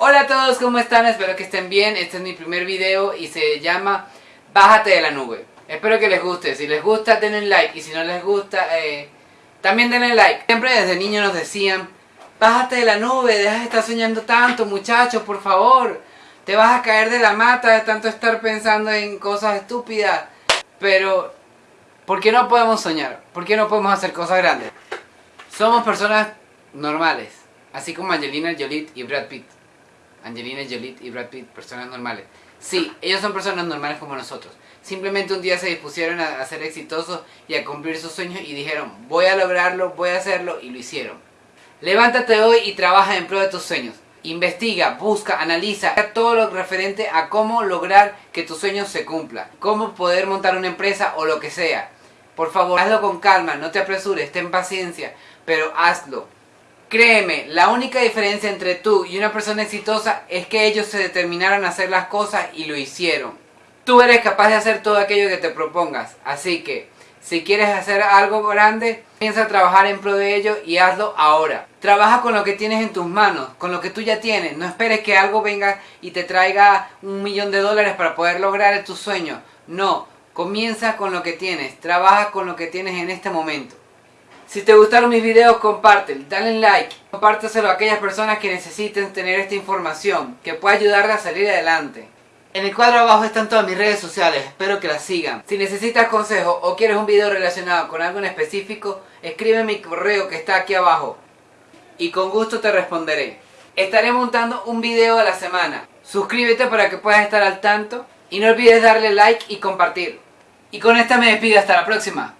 Hola a todos, ¿cómo están? Espero que estén bien. Este es mi primer video y se llama Bájate de la nube. Espero que les guste. Si les gusta, denle like. Y si no les gusta, eh, también denle like. Siempre desde niño nos decían, bájate de la nube, deja de estar soñando tanto, muchachos, por favor. Te vas a caer de la mata de tanto estar pensando en cosas estúpidas. Pero, ¿por qué no podemos soñar? ¿Por qué no podemos hacer cosas grandes? Somos personas normales, así como Angelina Jolie y Brad Pitt. Angelina Jolie y Brad Pitt, personas normales. Sí, ellos son personas normales como nosotros. Simplemente un día se dispusieron a, ser exitosos y a cumplir sus sueños y dijeron, voy a lograrlo, voy a hacerlo y lo hicieron. Levántate hoy y trabaja en pro de tus sueños. Investiga, busca, analiza todo lo referente a cómo lograr que tus sueños se cumplan. Cómo poder montar una empresa o lo que sea. Por favor, hazlo con calma, no te apresures, ten paciencia, pero hazlo. Créeme, la única diferencia entre tú y una persona exitosa es que ellos se determinaron a hacer las cosas y lo hicieron. Tú eres capaz de hacer todo aquello que te propongas, así que si quieres hacer algo grande, piensa trabajar en pro de ello y hazlo ahora. Trabaja con lo que tienes en tus manos, con lo que tú ya tienes. No esperes que algo venga y te traiga un millón de dólares para poder lograr tus sueños. No, comienza con lo que tienes, trabaja con lo que tienes en este momento. Si te gustaron mis videos, compártelo, dale like, compárteselo a aquellas personas que necesiten tener esta información, que pueda ayudarle a salir adelante. En el cuadro abajo están todas mis redes sociales, espero que las sigan. Si necesitas consejo o quieres un video relacionado con algo en específico, escribe mi correo que está aquí abajo. Y con gusto te responderé. Estaré montando un video a la semana. Suscríbete para que puedas estar al tanto. Y no olvides darle like y compartir. Y con esta me despido, hasta la próxima.